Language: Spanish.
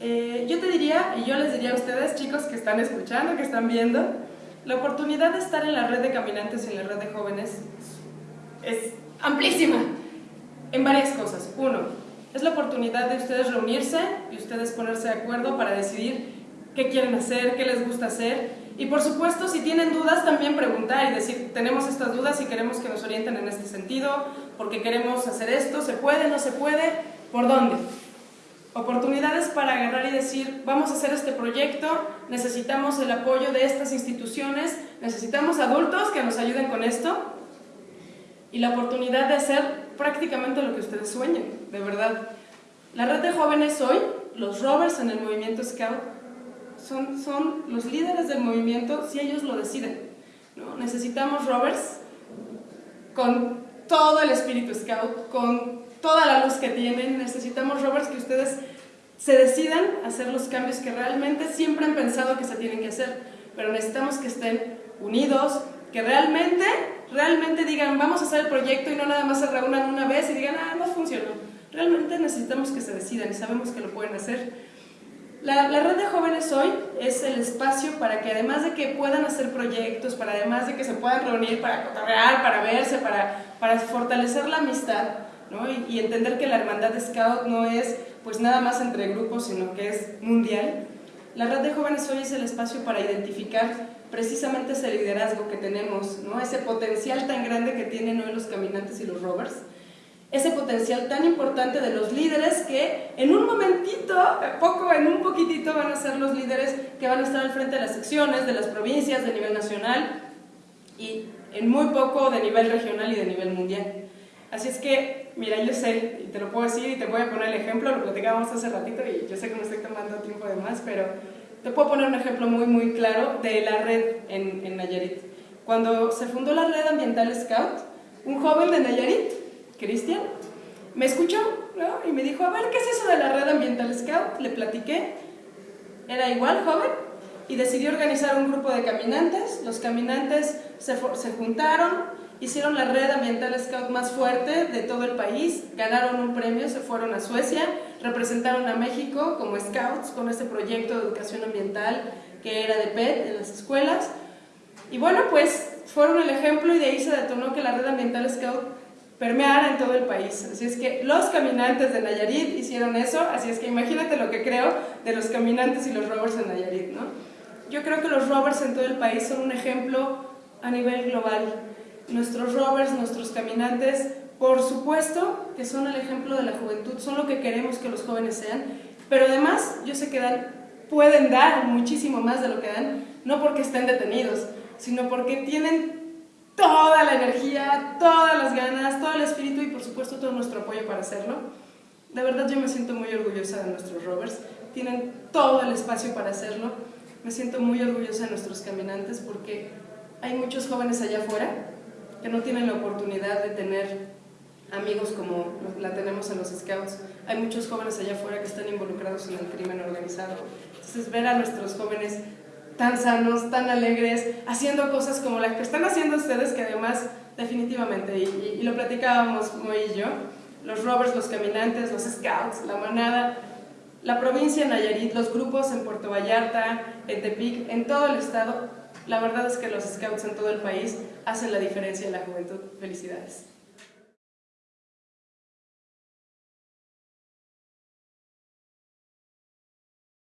Eh, yo te diría, y yo les diría a ustedes, chicos que están escuchando, que están viendo, la oportunidad de estar en la red de caminantes y en la red de jóvenes es amplísima en varias cosas. Uno, es la oportunidad de ustedes reunirse y ustedes ponerse de acuerdo para decidir qué quieren hacer, qué les gusta hacer. Y por supuesto, si tienen dudas, también preguntar y decir, tenemos estas dudas y queremos que nos orienten en este sentido, porque queremos hacer esto, ¿se puede, no se puede? ¿Por dónde? Oportunidades para agarrar y decir, vamos a hacer este proyecto, necesitamos el apoyo de estas instituciones, necesitamos adultos que nos ayuden con esto, y la oportunidad de hacer prácticamente lo que ustedes sueñen, de verdad. La red de jóvenes hoy, los rovers en el movimiento Scout, son, son los líderes del movimiento si ellos lo deciden. ¿no? Necesitamos rovers con todo el espíritu Scout, con toda la luz que tienen, necesitamos rovers que ustedes se decidan a hacer los cambios que realmente siempre han pensado que se tienen que hacer, pero necesitamos que estén unidos, que realmente, realmente digan, vamos a hacer el proyecto y no nada más se reúnan una vez y digan, ah, no funcionó. Realmente necesitamos que se decidan y sabemos que lo pueden hacer. La, red de jóvenes hoy es el espacio para que además de que puedan hacer proyectos, para además de que se puedan reunir para cotorrear, para verse, para, para fortalecer la amistad ¿no? y, y, entender que la hermandad de Scout no es pues nada más entre grupos, sino que es mundial. La red de jóvenes hoy es el espacio para identificar precisamente ese liderazgo que tenemos, ¿no? ese potencial tan grande que tienen hoy los caminantes y los rovers, ese potencial tan importante de los líderes que en un momentito, poco, en un poquitito van a ser los líderes que van a estar al frente de las secciones, de las provincias, de nivel nacional y en muy poco de nivel regional y de nivel mundial. Así es que, mira, yo sé, y te lo puedo decir y te voy a poner el ejemplo, lo platicábamos hace ratito y yo sé que me estoy tomando tiempo de más, pero te puedo poner un ejemplo muy, muy claro de la red en, en Nayarit. Cuando se fundó la red ambiental Scout, un joven de Nayarit Cristian, me escuchó ¿no? y me dijo, a ver, ¿qué es eso de la red ambiental Scout? Le platiqué, era igual joven, y decidió organizar un grupo de caminantes. Los caminantes se, se juntaron, hicieron la red ambiental Scout más fuerte de todo el país, ganaron un premio, se fueron a Suecia, representaron a México como Scouts con este proyecto de educación ambiental que era de PET en las escuelas. Y bueno, pues fueron el ejemplo y de ahí se detonó que la red ambiental Scout permeara en todo el país. Así es que los caminantes de Nayarit hicieron eso, así es que imagínate lo que creo de los caminantes y los rovers en Nayarit, ¿no? Yo creo que los rovers en todo el país son un ejemplo a nivel global. Nuestros rovers, nuestros caminantes, por supuesto que son el ejemplo de la juventud, son lo que queremos que los jóvenes sean, pero además yo sé que dan, pueden dar muchísimo más de lo que dan, no porque estén detenidos, sino porque tienen todo el espíritu y por supuesto todo nuestro apoyo para hacerlo. De verdad yo me siento muy orgullosa de nuestros rovers, tienen todo el espacio para hacerlo. Me siento muy orgullosa de nuestros caminantes porque hay muchos jóvenes allá afuera que no tienen la oportunidad de tener amigos como la tenemos en los scouts. Hay muchos jóvenes allá afuera que están involucrados en el crimen organizado. Entonces ver a nuestros jóvenes tan sanos, tan alegres, haciendo cosas como las que están haciendo ustedes, que además definitivamente, y, lo platicábamos muy y yo, los rovers, los caminantes, los scouts, la manada, la provincia de Nayarit, los grupos en Puerto Vallarta, en Tepic, en todo el estado, la verdad es que los scouts en todo el país hacen la diferencia en la juventud. Felicidades.